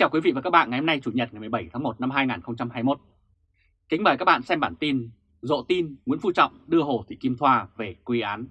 chào quý vị và các bạn ngày hôm nay Chủ nhật ngày 17 tháng 1 năm 2021. Kính mời các bạn xem bản tin Rộ tin Nguyễn Phú Trọng đưa Hồ Thị Kim Thoa về quy án.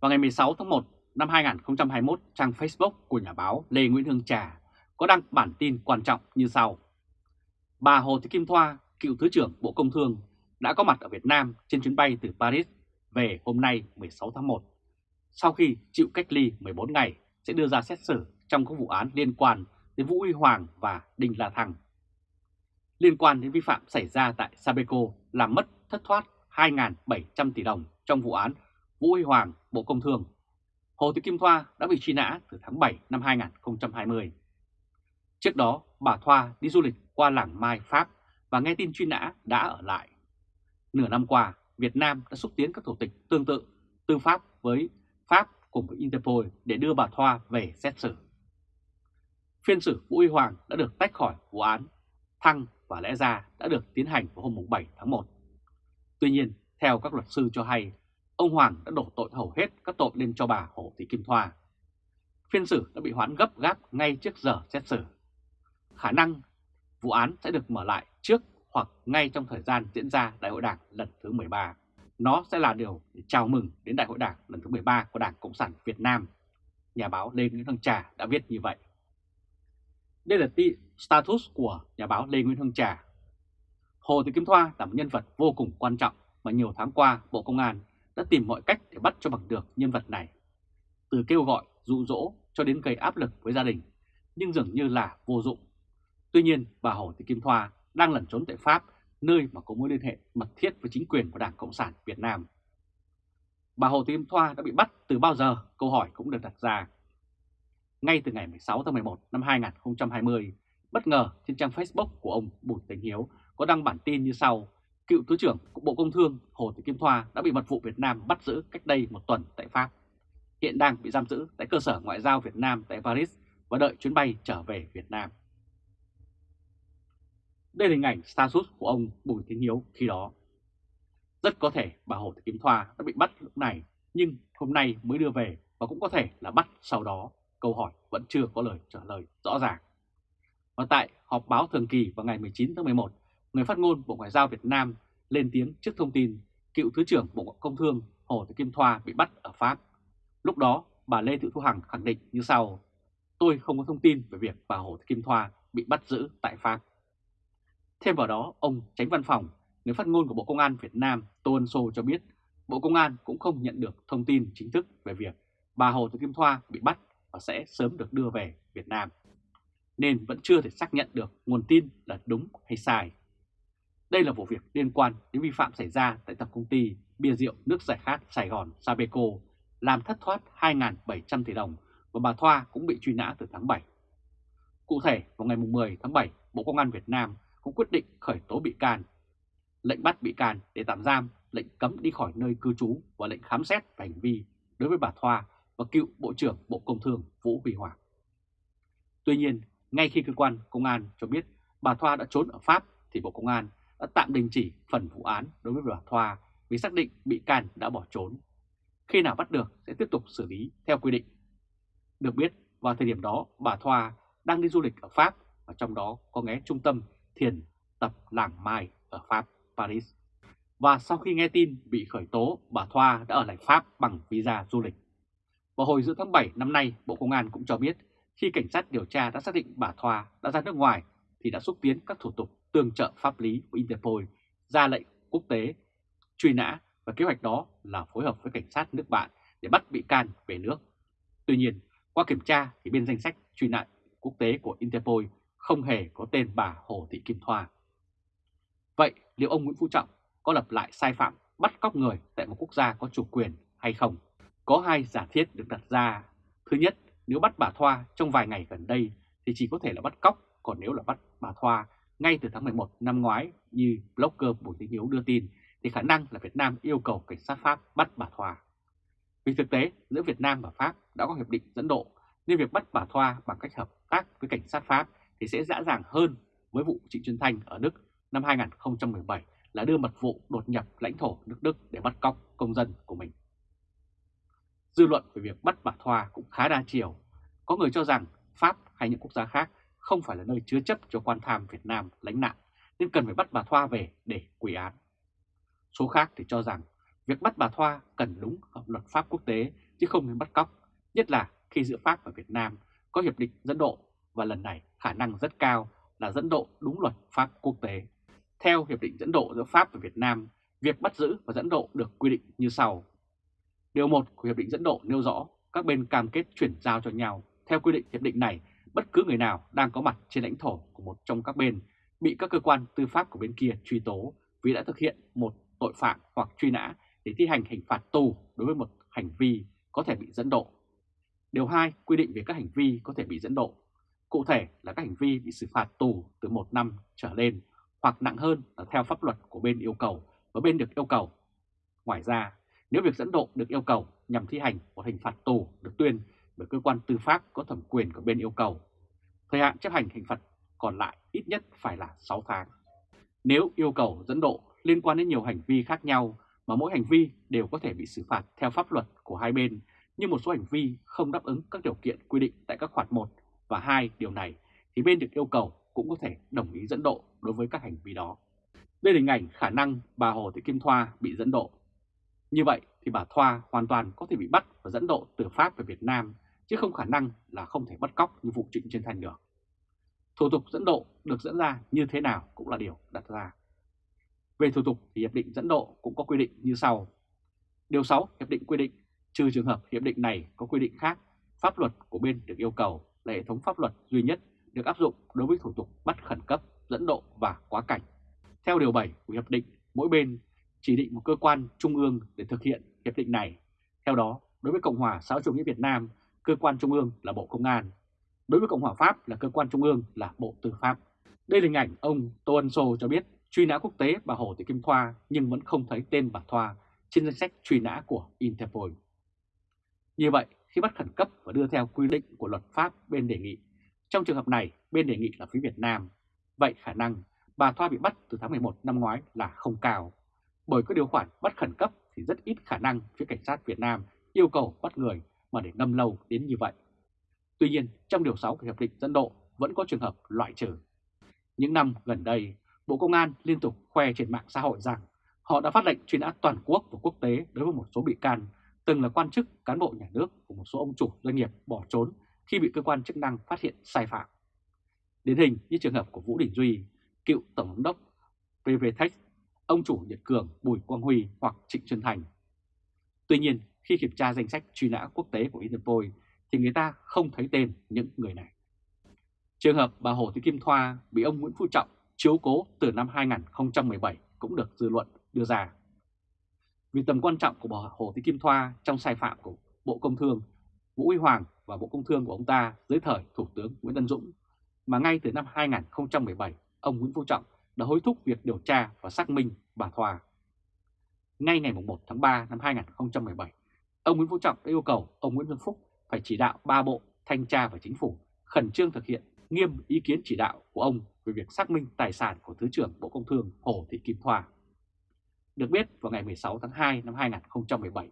Vào ngày 16 tháng 1 năm 2021, trang Facebook của nhà báo Lê Nguyễn Hương Trà có đăng bản tin quan trọng như sau. Bà Hồ Thị Kim Thoa, cựu Thứ trưởng Bộ Công Thương, đã có mặt ở Việt Nam trên chuyến bay từ Paris về hôm nay 16 tháng 1. Sau khi chịu cách ly 14 ngày, sẽ đưa ra xét xử trong các vụ án liên quan đến Vũ Huy Hoàng và Đinh La Thăng. Liên quan đến vi phạm xảy ra tại Sabeco làm mất thất thoát 2.700 tỷ đồng trong vụ án Vũ Huy Hoàng, Bộ Công Thương, Hồ Thị Kim Thoa đã bị truy nã từ tháng 7 năm 2020. Trước đó, bà Thoa đi du lịch qua làng Mai, Pháp và nghe tin truy nã đã ở lại. Nửa năm qua, Việt Nam đã xúc tiến các thủ tục tương tự tư pháp với Pháp cùng với Interpol để đưa bà Thoa về xét xử. Phiên xử Vũ Huy Hoàng đã được tách khỏi vụ án Thăng và lẽ ra đã được tiến hành vào hôm 7 tháng 1. Tuy nhiên, theo các luật sư cho hay, ông Hoàng đã đổ tội hầu hết các tội lên cho bà Hồ Thị Kim Thoa. Phiên xử đã bị hoãn gấp gáp ngay trước giờ xét xử. Khả năng vụ án sẽ được mở lại trước hoặc ngay trong thời gian diễn ra Đại hội Đảng lần thứ 13. Nó sẽ là điều để chào mừng đến Đại hội Đảng lần thứ 13 của Đảng Cộng sản Việt Nam. Nhà báo Lê Nguyễn Thăng Trà đã viết như vậy. Đây là status của nhà báo Lê Nguyễn Hưng Trà. Hồ Thị Kim Thoa là một nhân vật vô cùng quan trọng mà nhiều tháng qua Bộ Công an đã tìm mọi cách để bắt cho bằng được nhân vật này. Từ kêu gọi, dụ dỗ cho đến gây áp lực với gia đình, nhưng dường như là vô dụng. Tuy nhiên, bà Hồ Thị Kim Thoa đang lẩn trốn tại Pháp, nơi mà có mối liên hệ mật thiết với chính quyền của Đảng Cộng sản Việt Nam. Bà Hồ Thị Kim Thoa đã bị bắt từ bao giờ? Câu hỏi cũng được đặt ra ngay từ ngày 16 tháng 11 năm 2020, bất ngờ trên trang Facebook của ông Bùi Tấn Hiếu có đăng bản tin như sau. Cựu Thứ trưởng của Bộ Công Thương Hồ Thị Kim Thoa đã bị mật vụ Việt Nam bắt giữ cách đây một tuần tại Pháp. Hiện đang bị giam giữ tại cơ sở ngoại giao Việt Nam tại Paris và đợi chuyến bay trở về Việt Nam. Đây là hình ảnh status của ông Bùi Tiến Hiếu khi đó. Rất có thể bà Hồ Thị Kim Thoa đã bị bắt lúc này nhưng hôm nay mới đưa về và cũng có thể là bắt sau đó câu hỏi vẫn chưa có lời trả lời rõ ràng. Và tại họp báo thường kỳ vào ngày 19 tháng 11, người phát ngôn Bộ Ngoại giao Việt Nam lên tiếng trước thông tin cựu Thứ trưởng Bộ Công Thương Hồ Thị Kim Thoa bị bắt ở Pháp. Lúc đó, bà Lê Thị Thu Hằng khẳng định như sau, tôi không có thông tin về việc bà Hồ Thị Kim Thoa bị bắt giữ tại Pháp. Thêm vào đó, ông tránh văn phòng, người phát ngôn của Bộ Công an Việt Nam Tô Ân Sô cho biết Bộ Công an cũng không nhận được thông tin chính thức về việc bà Hồ Thị Kim Thoa bị bắt và sẽ sớm được đưa về Việt Nam. Nên vẫn chưa thể xác nhận được nguồn tin là đúng hay sai. Đây là vụ việc liên quan đến vi phạm xảy ra tại tập công ty bia rượu nước giải khát Sài Gòn Sabeco làm thất thoát 2.700 tỷ đồng và bà Thoa cũng bị truy nã từ tháng 7. Cụ thể, vào ngày 10 tháng 7, Bộ Công an Việt Nam cũng quyết định khởi tố bị can, lệnh bắt bị can để tạm giam, lệnh cấm đi khỏi nơi cư trú và lệnh khám xét về hành vi đối với bà Thoa và cựu Bộ trưởng Bộ Công Thương Vũ Huy Hoàng. Tuy nhiên, ngay khi cơ quan công an cho biết bà Thoa đã trốn ở Pháp thì Bộ Công an đã tạm đình chỉ phần vụ án đối với bà Thoa vì xác định bị can đã bỏ trốn. Khi nào bắt được sẽ tiếp tục xử lý theo quy định. Được biết, vào thời điểm đó bà Thoa đang đi du lịch ở Pháp và trong đó có ghé trung tâm thiền tập Làng Mai ở Pháp, Paris. Và sau khi nghe tin bị khởi tố, bà Thoa đã ở lại Pháp bằng visa du lịch. Vào hồi giữa tháng 7 năm nay, Bộ Công an cũng cho biết khi cảnh sát điều tra đã xác định bà Thoa đã ra nước ngoài thì đã xúc tiến các thủ tục tương trợ pháp lý của Interpol ra lệnh quốc tế truy nã và kế hoạch đó là phối hợp với cảnh sát nước bạn để bắt bị can về nước. Tuy nhiên, qua kiểm tra thì bên danh sách truy nã quốc tế của Interpol không hề có tên bà Hồ Thị Kim Thoa. Vậy liệu ông Nguyễn Phú Trọng có lập lại sai phạm bắt cóc người tại một quốc gia có chủ quyền hay không? Có hai giả thiết được đặt ra. Thứ nhất, nếu bắt bà Thoa trong vài ngày gần đây thì chỉ có thể là bắt cóc, còn nếu là bắt bà Thoa ngay từ tháng 11 năm ngoái như blogger Bùi Thị Hiếu đưa tin thì khả năng là Việt Nam yêu cầu cảnh sát Pháp bắt bà Thoa. Vì thực tế, giữa Việt Nam và Pháp đã có hiệp định dẫn độ nên việc bắt bà Thoa bằng cách hợp tác với cảnh sát Pháp thì sẽ dễ dàng hơn với vụ Trịnh Xuân Thanh ở Đức năm 2017 là đưa mật vụ đột nhập lãnh thổ nước Đức để bắt cóc công dân của mình. Dư luận về việc bắt bà Thoa cũng khá đa chiều. Có người cho rằng Pháp hay những quốc gia khác không phải là nơi chứa chấp cho quan tham Việt Nam lánh nạn, nên cần phải bắt bà Thoa về để quỷ án. Số khác thì cho rằng việc bắt bà Thoa cần đúng hợp luật pháp quốc tế chứ không nên bắt cóc, nhất là khi giữa Pháp và Việt Nam có hiệp định dẫn độ và lần này khả năng rất cao là dẫn độ đúng luật pháp quốc tế. Theo hiệp định dẫn độ giữa Pháp và Việt Nam, việc bắt giữ và dẫn độ được quy định như sau. Điều 1 của hiệp định dẫn độ nêu rõ các bên cam kết chuyển giao cho nhau. Theo quy định hiệp định này, bất cứ người nào đang có mặt trên lãnh thổ của một trong các bên bị các cơ quan tư pháp của bên kia truy tố vì đã thực hiện một tội phạm hoặc truy nã để thi hành hình phạt tù đối với một hành vi có thể bị dẫn độ. Điều 2 quy định về các hành vi có thể bị dẫn độ. Cụ thể là các hành vi bị xử phạt tù từ 1 năm trở lên hoặc nặng hơn là theo pháp luật của bên yêu cầu và bên được yêu cầu. Ngoài ra, nếu việc dẫn độ được yêu cầu nhằm thi hành một hình phạt tù được tuyên bởi cơ quan tư pháp có thẩm quyền của bên yêu cầu, thời hạn chấp hành hình phạt còn lại ít nhất phải là 6 tháng. Nếu yêu cầu dẫn độ liên quan đến nhiều hành vi khác nhau mà mỗi hành vi đều có thể bị xử phạt theo pháp luật của hai bên, nhưng một số hành vi không đáp ứng các điều kiện quy định tại các khoản 1 và 2 điều này, thì bên được yêu cầu cũng có thể đồng ý dẫn độ đối với các hành vi đó. Đây là hình ảnh khả năng bà Hồ Thị Kim Thoa bị dẫn độ. Như vậy thì bà Thoa hoàn toàn có thể bị bắt và dẫn độ từ Pháp về Việt Nam, chứ không khả năng là không thể bắt cóc như vụ Trịnh Trên Thành được. Thủ tục dẫn độ được dẫn ra như thế nào cũng là điều đặt ra. Về thủ tục thì Hiệp định dẫn độ cũng có quy định như sau. Điều 6 Hiệp định quy định, trừ trường hợp Hiệp định này có quy định khác, pháp luật của bên được yêu cầu là hệ thống pháp luật duy nhất được áp dụng đối với thủ tục bắt khẩn cấp, dẫn độ và quá cảnh. Theo Điều 7 của Hiệp định, mỗi bên chỉ định một cơ quan trung ương để thực hiện hiệp định này. Theo đó, đối với Cộng hòa xã hội chủ nghĩa Việt Nam, cơ quan trung ương là Bộ Công an. Đối với Cộng hòa Pháp là cơ quan trung ương là Bộ Tư pháp. Đây là hình ảnh ông Tô Ân Sô cho biết truy nã quốc tế bà Hồ Thị Kim Thoa nhưng vẫn không thấy tên bà Thoa trên danh sách truy nã của Interpol. Như vậy, khi bắt khẩn cấp và đưa theo quy định của luật pháp bên đề nghị, trong trường hợp này bên đề nghị là phía Việt Nam, vậy khả năng bà Thoa bị bắt từ tháng 11 năm ngoái là không cao. Bởi có điều khoản bắt khẩn cấp thì rất ít khả năng phía cảnh sát Việt Nam yêu cầu bắt người mà để ngâm lâu đến như vậy. Tuy nhiên, trong điều 6 của Hiệp định dẫn độ vẫn có trường hợp loại trừ. Những năm gần đây, Bộ Công an liên tục khoe trên mạng xã hội rằng họ đã phát lệnh truy nã toàn quốc và quốc tế đối với một số bị can từng là quan chức, cán bộ nhà nước của một số ông chủ doanh nghiệp bỏ trốn khi bị cơ quan chức năng phát hiện sai phạm. Điển hình như trường hợp của Vũ Đình Duy, cựu Tổng giám đốc PVTech, ông chủ Nhật Cường Bùi Quang Huy hoặc Trịnh Xuân Thành. Tuy nhiên, khi kiểm tra danh sách truy nã quốc tế của Interpol thì người ta không thấy tên những người này. Trường hợp bà Hồ Thị Kim Thoa bị ông Nguyễn Phú Trọng chiếu cố từ năm 2017 cũng được dư luận đưa ra. Vì tầm quan trọng của bà Hồ Thị Kim Thoa trong sai phạm của Bộ Công Thương, Vũ Huy Hoàng và Bộ Công Thương của ông ta dưới thời Thủ tướng Nguyễn Tân Dũng, mà ngay từ năm 2017, ông Nguyễn Phú Trọng đã hối thúc việc điều tra và xác minh bà Thoa. Ngay ngày 1 tháng 3 năm 2017, ông Nguyễn Phú Trọng đã yêu cầu ông Nguyễn Xuân Phúc phải chỉ đạo ba bộ thanh tra và chính phủ khẩn trương thực hiện nghiêm ý kiến chỉ đạo của ông về việc xác minh tài sản của Thứ trưởng Bộ Công Thương Hồ Thị Kim Thoa. Được biết vào ngày 16 tháng 2 năm 2017,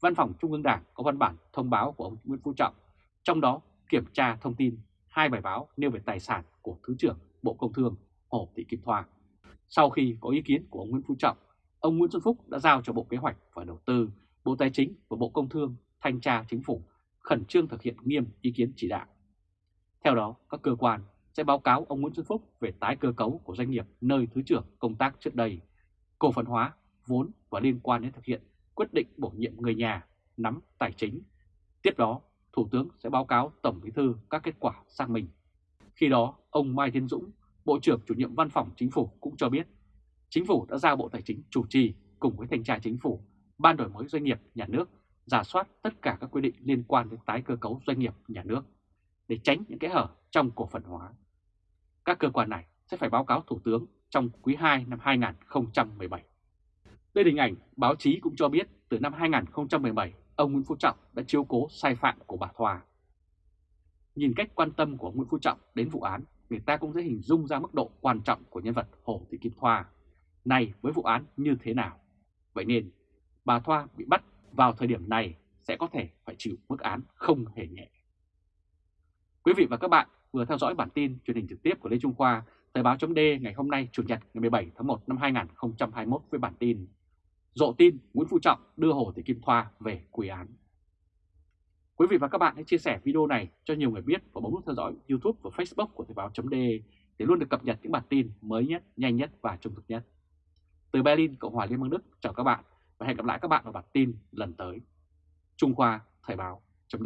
Văn phòng Trung ương Đảng có văn bản thông báo của ông Nguyễn Phú Trọng, trong đó kiểm tra thông tin hai bài báo nêu về tài sản của Thứ trưởng Bộ Công Thương Hồ Thị Kim Thoa. Sau khi có ý kiến của ông Nguyễn Phú Trọng, ông Nguyễn Xuân Phúc đã giao cho Bộ Kế hoạch và Đầu tư, Bộ Tài chính và Bộ Công Thương thanh tra chính phủ khẩn trương thực hiện nghiêm ý kiến chỉ đạo. Theo đó, các cơ quan sẽ báo cáo ông Nguyễn Xuân Phúc về tái cơ cấu của doanh nghiệp nơi Thứ trưởng công tác trước đây, cổ phần hóa, vốn và liên quan đến thực hiện quyết định bổ nhiệm người nhà, nắm tài chính. Tiếp đó, Thủ tướng sẽ báo cáo Tổng Bí thư các kết quả xác minh. Khi đó, ông Mai Tiến Dũng, Bộ trưởng chủ nhiệm Văn phòng Chính phủ cũng cho biết, Chính phủ đã giao Bộ Tài chính chủ trì cùng với Thanh tra Chính phủ, Ban đổi mới doanh nghiệp nhà nước, giả soát tất cả các quy định liên quan đến tái cơ cấu doanh nghiệp nhà nước để tránh những kẽ hở trong cổ phần hóa. Các cơ quan này sẽ phải báo cáo Thủ tướng trong quý 2 năm 2017. Đây hình ảnh báo chí cũng cho biết từ năm 2017, ông Nguyễn Phú Trọng đã chiếu cố sai phạm của bà Thoa. Nhìn cách quan tâm của Nguyễn Phú Trọng đến vụ án, người ta cũng dễ hình dung ra mức độ quan trọng của nhân vật Hồ Thị Kim Thoa. Này với vụ án như thế nào? Vậy nên, bà Thoa bị bắt vào thời điểm này sẽ có thể phải chịu mức án không hề nhẹ. Quý vị và các bạn vừa theo dõi bản tin truyền hình trực tiếp của Lê Trung Khoa, Thời báo chấm ngày hôm nay Chủ nhật ngày 17 tháng 1 năm 2021 với bản tin Dộ tin Nguyễn Phú Trọng đưa Hồ Thị Kim Thoa về quy án. Quý vị và các bạn hãy chia sẻ video này cho nhiều người biết và bấm nút theo dõi YouTube và Facebook của Thời báo .de để luôn được cập nhật những bản tin mới nhất, nhanh nhất và trung thực nhất. Từ Berlin, Cộng hòa Liên bang Đức, chào các bạn và hẹn gặp lại các bạn vào bản tin lần tới. Trung Khoa Thời báo chấm